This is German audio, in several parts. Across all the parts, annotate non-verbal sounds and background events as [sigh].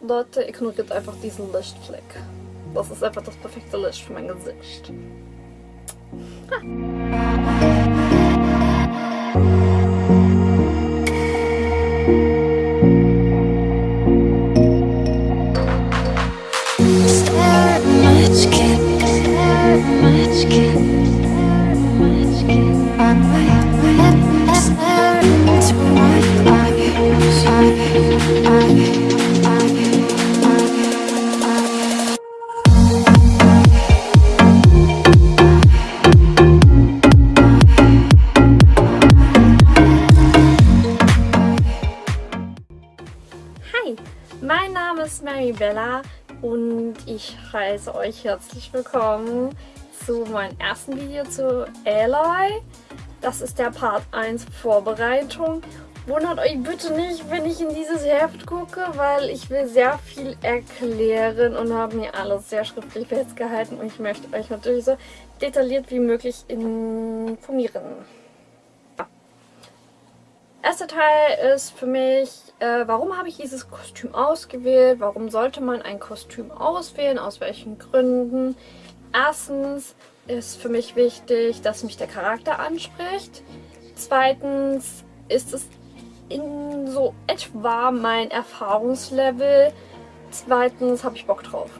Leute, ignoriert einfach diesen Lichtfleck. Das ist einfach das perfekte Licht für mein Gesicht. Hi, ich heiße euch herzlich willkommen zu meinem ersten Video zu Aloy. Das ist der Part 1 Vorbereitung. Wundert euch bitte nicht, wenn ich in dieses Heft gucke, weil ich will sehr viel erklären und habe mir alles sehr schriftlich festgehalten und ich möchte euch natürlich so detailliert wie möglich informieren. Erster Teil ist für mich, äh, warum habe ich dieses Kostüm ausgewählt? Warum sollte man ein Kostüm auswählen? Aus welchen Gründen? Erstens ist für mich wichtig, dass mich der Charakter anspricht. Zweitens ist es in so etwa mein Erfahrungslevel. Zweitens habe ich Bock drauf.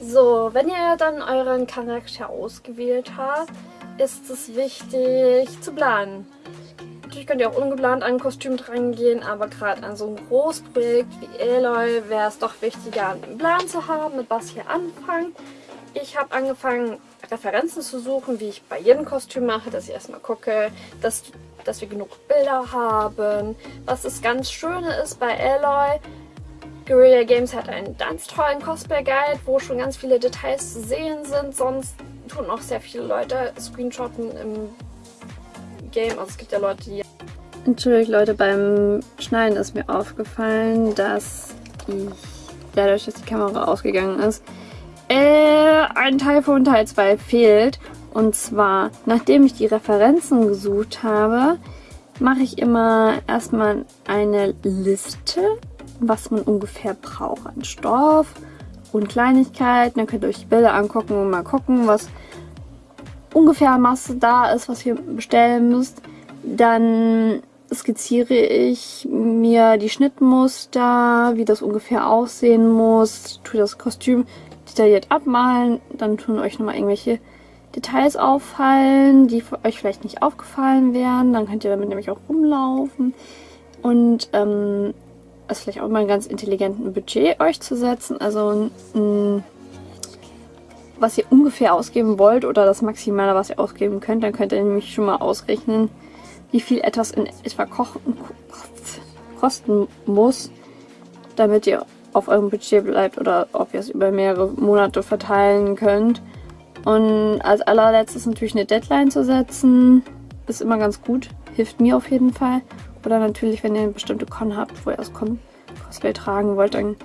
So, wenn ihr dann euren Charakter ausgewählt habt, ist es wichtig zu planen. Natürlich könnt ihr auch ungeplant an ein Kostüm drangehen, aber gerade an so ein Großprojekt wie Aloy wäre es doch wichtiger, einen Plan zu haben, mit was ihr anfangt. Ich habe angefangen, Referenzen zu suchen, wie ich bei jedem Kostüm mache, dass ich erstmal gucke, dass, dass wir genug Bilder haben. Was das ganz Schöne ist bei Aloy, Guerrilla Games hat einen ganz tollen Cosplay-Guide, wo schon ganz viele Details zu sehen sind. Sonst tun auch sehr viele Leute Screenshotten im Game. Also es gibt ja Leute, die... Entschuldigt Leute, beim Schneiden ist mir aufgefallen, dass ich, dadurch, dass die Kamera ausgegangen ist, äh, ein Teil von Teil 2 fehlt. Und zwar, nachdem ich die Referenzen gesucht habe, mache ich immer erstmal eine Liste, was man ungefähr braucht an Stoff und Kleinigkeiten. Dann könnt ihr euch die Bilder angucken und mal gucken, was ungefähr Masse da ist, was ihr bestellen müsst. Dann skizziere ich mir die Schnittmuster, wie das ungefähr aussehen muss, tue das Kostüm detailliert abmalen, dann tun euch nochmal irgendwelche Details auffallen, die euch vielleicht nicht aufgefallen wären. Dann könnt ihr damit nämlich auch rumlaufen. Und ähm, es vielleicht auch mal einen ganz intelligenten Budget euch zu setzen. Also ein, was ihr ungefähr ausgeben wollt oder das Maximale, was ihr ausgeben könnt. Dann könnt ihr nämlich schon mal ausrechnen, wie viel etwas in etwa kochen, kosten muss, damit ihr auf eurem Budget bleibt oder ob ihr es über mehrere Monate verteilen könnt. Und als allerletztes natürlich eine Deadline zu setzen, ist immer ganz gut, hilft mir auf jeden Fall. Oder natürlich, wenn ihr eine bestimmte Con habt, wo ihr das Con Cosplay tragen wollt, dann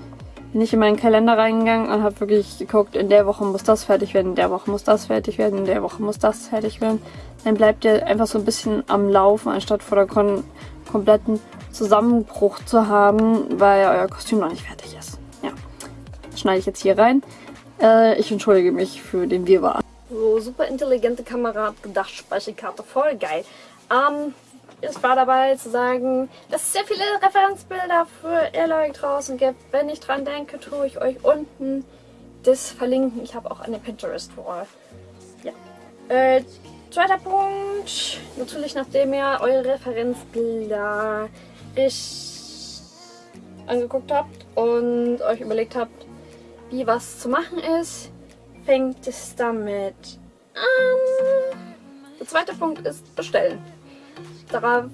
bin ich in meinen Kalender reingegangen und habe wirklich geguckt, in der Woche muss das fertig werden, in der Woche muss das fertig werden, in der Woche muss das fertig werden. Dann bleibt ihr einfach so ein bisschen am Laufen, anstatt vor der Con kompletten Zusammenbruch zu haben, weil euer Kostüm noch nicht fertig ist. Ja, das schneide ich jetzt hier rein. Äh, ich entschuldige mich für den Wirrwarr. So, super intelligente Kamera, gedacht, Speicherkarte, voll geil. Ähm, es war dabei zu sagen, dass es sehr viele Referenzbilder für Aloy draußen gibt. Wenn ich dran denke, tue ich euch unten das verlinken. Ich habe auch eine Pinterest-Wall. Ja. Äh, zweiter Punkt. Natürlich, nachdem ihr eure Referenzbilder angeguckt habt und euch überlegt habt, wie was zu machen ist, fängt es damit an. Der zweite Punkt ist bestellen. Darauf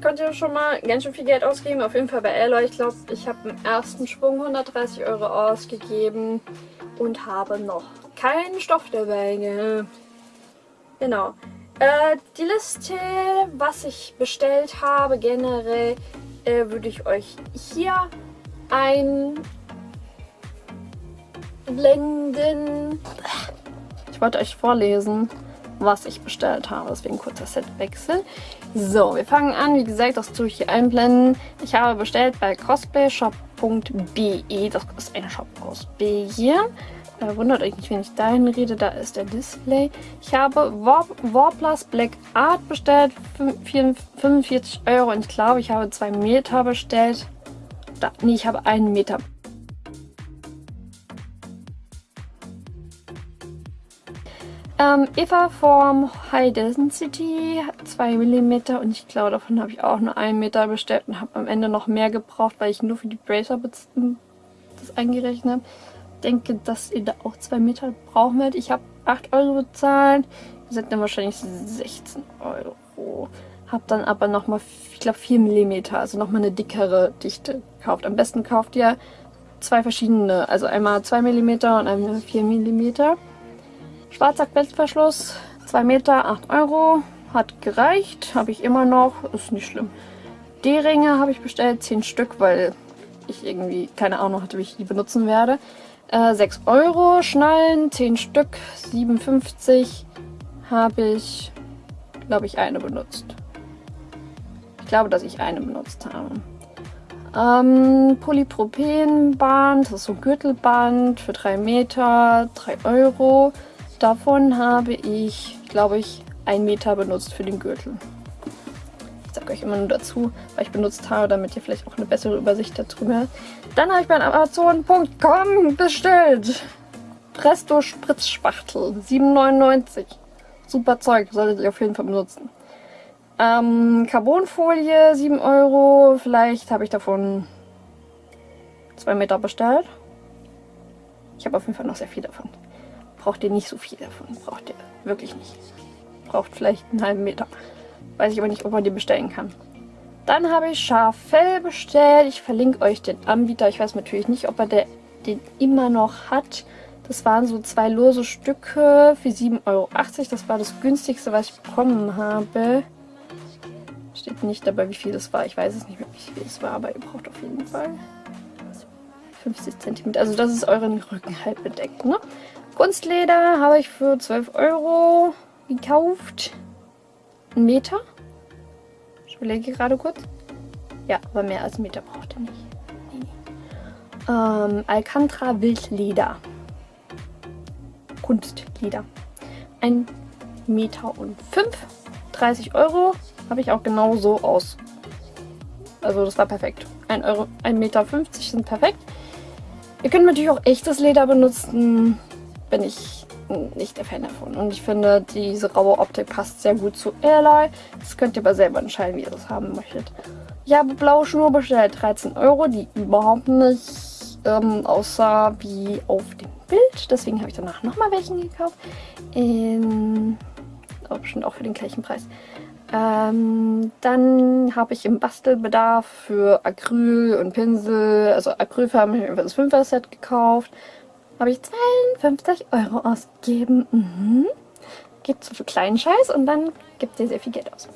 könnt ihr schon mal ganz schön viel Geld ausgeben. Auf jeden Fall bei Aloy. Ich glaube, ich habe im ersten Schwung 130 Euro ausgegeben und habe noch keinen Stoff dabei Genau. Äh, die Liste, was ich bestellt habe, generell, äh, würde ich euch hier einblenden. Ich wollte euch vorlesen. Was ich bestellt habe. Deswegen kurzer Setwechsel. So, wir fangen an. Wie gesagt, das tue ich hier einblenden. Ich habe bestellt bei cosplayshop.de. Das ist ein Shop aus Belgien. Äh, wundert euch nicht, wenn ich dahin rede, da ist der Display. Ich habe War Warplus Black Art bestellt, 45 Euro und ich glaube, ich habe 2 Meter bestellt. Da, nee, ich habe einen Meter Ähm, Eva vom High Density 2 mm und ich glaube, davon habe ich auch nur 1 Meter bestellt und habe am Ende noch mehr gebraucht, weil ich nur für die Bracer das eingerechnet habe. Denke, dass ihr da auch 2 Meter brauchen werdet. Ich habe 8 Euro bezahlt, ihr seid dann wahrscheinlich 16 Euro. Habe dann aber nochmal, ich glaube 4 mm, also nochmal eine dickere Dichte gekauft. Am besten kauft ihr zwei verschiedene, also einmal 2 mm und einmal 4 mm. Schwarzer Klettverschluss, 2 Meter, 8 Euro. Hat gereicht, habe ich immer noch, ist nicht schlimm. D-Ringe habe ich bestellt, 10 Stück, weil ich irgendwie keine Ahnung hatte, wie ich die benutzen werde. Äh, 6 Euro, Schnallen, 10 Stück, 57 habe ich, glaube ich, eine benutzt. Ich glaube, dass ich eine benutzt habe. Ähm, Polypropenband, das ist so ein Gürtelband für 3 Meter, 3 Euro. Davon habe ich, glaube ich, einen Meter benutzt für den Gürtel. Ich sage euch immer nur dazu, weil ich benutzt habe, damit ihr vielleicht auch eine bessere Übersicht darüber habt. Dann habe ich bei Amazon.com bestellt. Presto Spritzspachtel, 7,99. Super Zeug, solltet ihr auf jeden Fall benutzen. Ähm, Carbonfolie, 7 Euro. Vielleicht habe ich davon 2 Meter bestellt. Ich habe auf jeden Fall noch sehr viel davon braucht ihr nicht so viel davon. Braucht ihr wirklich nicht. Braucht vielleicht einen halben Meter. Weiß ich aber nicht, ob man den bestellen kann. Dann habe ich Schaffell bestellt. Ich verlinke euch den Anbieter. Ich weiß natürlich nicht, ob er der, den immer noch hat. Das waren so zwei lose Stücke für 7,80 Euro. Das war das günstigste, was ich bekommen habe. Steht nicht dabei, wie viel das war. Ich weiß es nicht mehr, wie viel es war, aber ihr braucht auf jeden Fall 50 cm. Also das ist euren Rücken halt bedeckt, ne? Kunstleder habe ich für 12 Euro gekauft. Ein Meter. Ich überlege gerade kurz. Ja, aber mehr als ein Meter braucht ihr nicht. Ähm, Alcantara Wildleder. Kunstleder. Ein Meter und fünf. 30 Euro. Habe ich auch genau so aus. Also das war perfekt. 1 Euro, 1,50 Meter sind perfekt. Ihr könnt natürlich auch echtes Leder benutzen bin ich nicht der Fan davon. Und ich finde, diese raue Optik passt sehr gut zu Airline. Das könnt ihr aber selber entscheiden, wie ihr das haben möchtet. Ich habe blaue Schnur bestellt, 13 Euro, die überhaupt nicht ähm, aussah wie auf dem Bild. Deswegen habe ich danach nochmal welchen gekauft. In, oh, bestimmt auch für den gleichen Preis. Ähm, dann habe ich im Bastelbedarf für Acryl und Pinsel, also Acrylfarben, habe ich das 5er Set gekauft habe ich 52 Euro ausgegeben. Mhm. Gibt so für kleinen Scheiß und dann gibt ihr sehr viel Geld aus.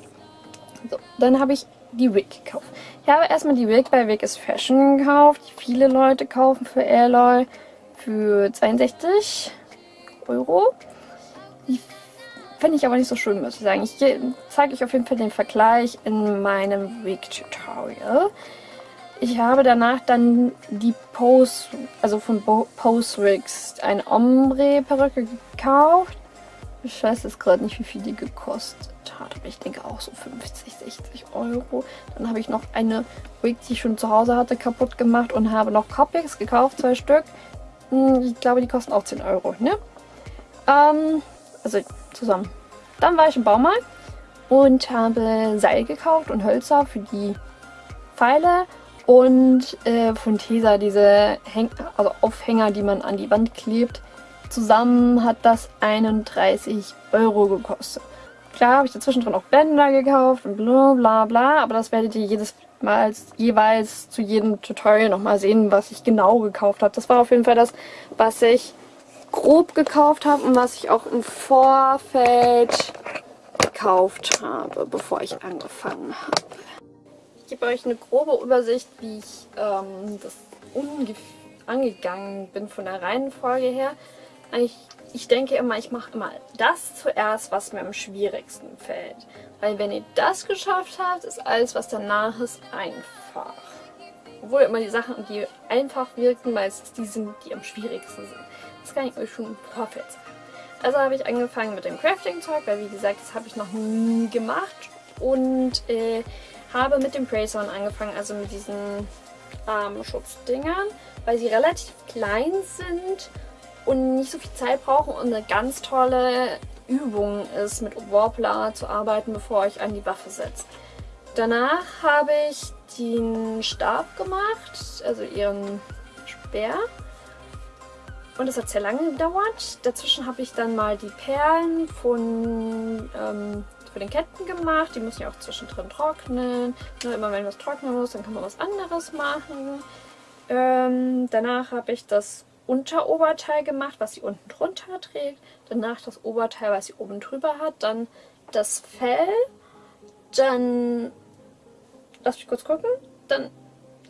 So, dann habe ich die Wig gekauft. Ich habe erstmal die Wig bei Wig is Fashion gekauft, die viele Leute kaufen für Airloy für 62 Euro. Die finde ich aber nicht so schön, muss ich sagen. Ich zeige euch auf jeden Fall den Vergleich in meinem Wig-Tutorial. Ich habe danach dann die Pose, also von Pose Rigs, eine Ombre-Perücke gekauft. Ich weiß jetzt gerade nicht, wie viel die gekostet hat, aber ich denke auch so 50, 60 Euro. Dann habe ich noch eine Wig, die ich schon zu Hause hatte, kaputt gemacht und habe noch Copics gekauft, zwei Stück. Hm, ich glaube, die kosten auch 10 Euro, ne? Ähm, also zusammen. Dann war ich im Baumarkt und habe Seil gekauft und Hölzer für die Pfeile und äh, von Tesa diese Häng also Aufhänger, die man an die Wand klebt. Zusammen hat das 31 Euro gekostet. Klar habe ich dazwischen drin auch Bänder gekauft und bla bla bla, aber das werdet ihr jedes Mal jeweils zu jedem Tutorial nochmal sehen, was ich genau gekauft habe. Das war auf jeden Fall das, was ich grob gekauft habe und was ich auch im Vorfeld gekauft habe, bevor ich angefangen habe. Gebe euch eine grobe Übersicht, wie ich ähm, das angegangen bin von der Reihenfolge her. Ich, ich denke immer, ich mache immer das zuerst, was mir am schwierigsten fällt. Weil wenn ihr das geschafft habt, ist alles, was danach ist, einfach. Obwohl immer die Sachen, die einfach wirken, meistens die sind, die am schwierigsten sind. Das kann ich euch schon im Vorfeld sagen. Also habe ich angefangen mit dem Crafting-Zeug, weil wie gesagt, das habe ich noch nie gemacht. Und äh, habe mit dem Prayzone angefangen, also mit diesen ähm, Schutzdingern, weil sie relativ klein sind und nicht so viel Zeit brauchen und eine ganz tolle Übung ist, mit Warpler zu arbeiten, bevor ich an die Waffe setzt. Danach habe ich den Stab gemacht, also ihren Speer. Und das hat sehr lange gedauert. Dazwischen habe ich dann mal die Perlen von ähm, für den Ketten gemacht. Die müssen ja auch zwischendrin trocknen. Nur immer wenn was trocknen muss, dann kann man was anderes machen. Ähm, danach habe ich das Unteroberteil gemacht, was sie unten drunter trägt. Danach das Oberteil, was sie oben drüber hat. Dann das Fell. Dann, lass mich kurz gucken. Dann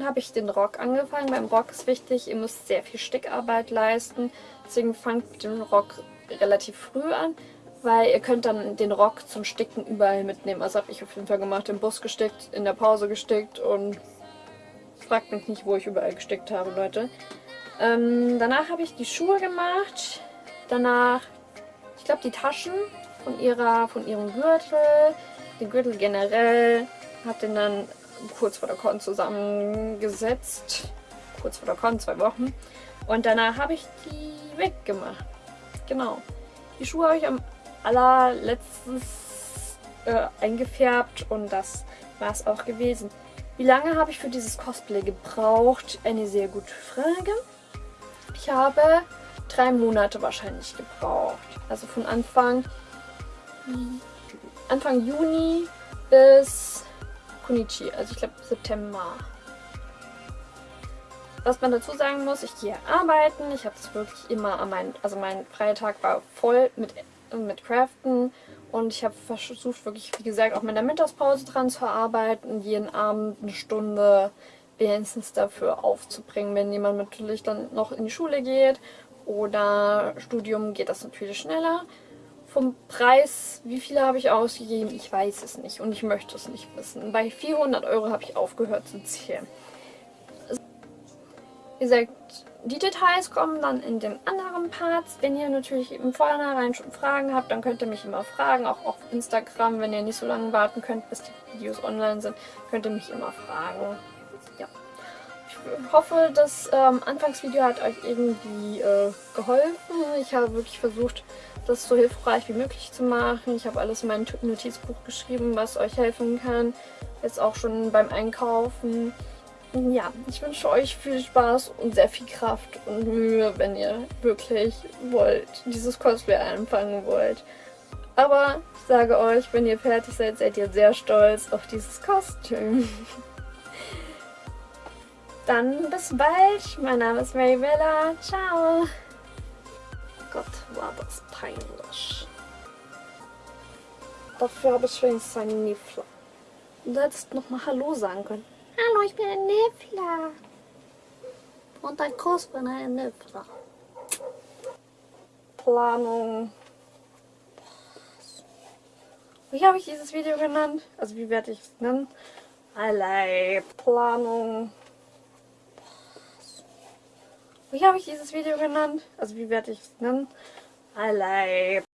habe ich den Rock angefangen. Beim Rock ist wichtig, ihr müsst sehr viel Stickarbeit leisten. Deswegen fangt den Rock relativ früh an weil ihr könnt dann den Rock zum Sticken überall mitnehmen. Also habe ich auf jeden Fall gemacht, im Bus gestickt, in der Pause gestickt und fragt mich nicht, wo ich überall gestickt habe, Leute. Ähm, danach habe ich die Schuhe gemacht, danach, ich glaube, die Taschen von, ihrer, von ihrem Gürtel, den Gürtel generell, habe den dann kurz vor der Con zusammengesetzt, kurz vor der Con, zwei Wochen. Und danach habe ich die weggemacht. Genau. Die Schuhe habe ich am allerletztes äh, eingefärbt und das war es auch gewesen. Wie lange habe ich für dieses Cosplay gebraucht? Eine sehr gute Frage. Ich habe drei Monate wahrscheinlich gebraucht. Also von Anfang, Anfang Juni bis Kunichi, also ich glaube September. Was man dazu sagen muss, ich gehe arbeiten. Ich habe es wirklich immer an meinen, also mein Freitag war voll mit mit Craften und ich habe versucht wirklich, wie gesagt, auch mit der Mittagspause dran zu arbeiten, jeden Abend eine Stunde wenigstens dafür aufzubringen, wenn jemand natürlich dann noch in die Schule geht oder Studium geht das natürlich schneller. Vom Preis, wie viele habe ich ausgegeben? Ich weiß es nicht und ich möchte es nicht wissen. Bei 400 Euro habe ich aufgehört zu zählen. Wie gesagt, die Details kommen dann in den anderen Parts. Wenn ihr natürlich im Vornherein schon Fragen habt, dann könnt ihr mich immer fragen. Auch auf Instagram, wenn ihr nicht so lange warten könnt, bis die Videos online sind, könnt ihr mich immer fragen. Ja. Ich hoffe, das ähm, Anfangsvideo hat euch irgendwie äh, geholfen. Ich habe wirklich versucht, das so hilfreich wie möglich zu machen. Ich habe alles in mein Notizbuch geschrieben, was euch helfen kann. Jetzt auch schon beim Einkaufen ja, ich wünsche euch viel Spaß und sehr viel Kraft und Mühe, wenn ihr wirklich wollt, dieses Cosplay anfangen wollt. Aber ich sage euch, wenn ihr fertig seid, seid ihr sehr stolz auf dieses Kostüm. [laughs] Dann bis bald. Mein Name ist Maribella. Ciao. Gott, war das peinlich. Dafür habe ich wenigstens einen Niefler. Du hättest nochmal Hallo sagen können. Hallo, ich bin ein Niffler. Und ein Kuss bin ein Niffler. Planung. Wie habe ich dieses Video genannt? Also wie werde ich es nennen? Allein. Planung. Wie habe ich dieses Video genannt? Also wie werde ich es nennen? Allein.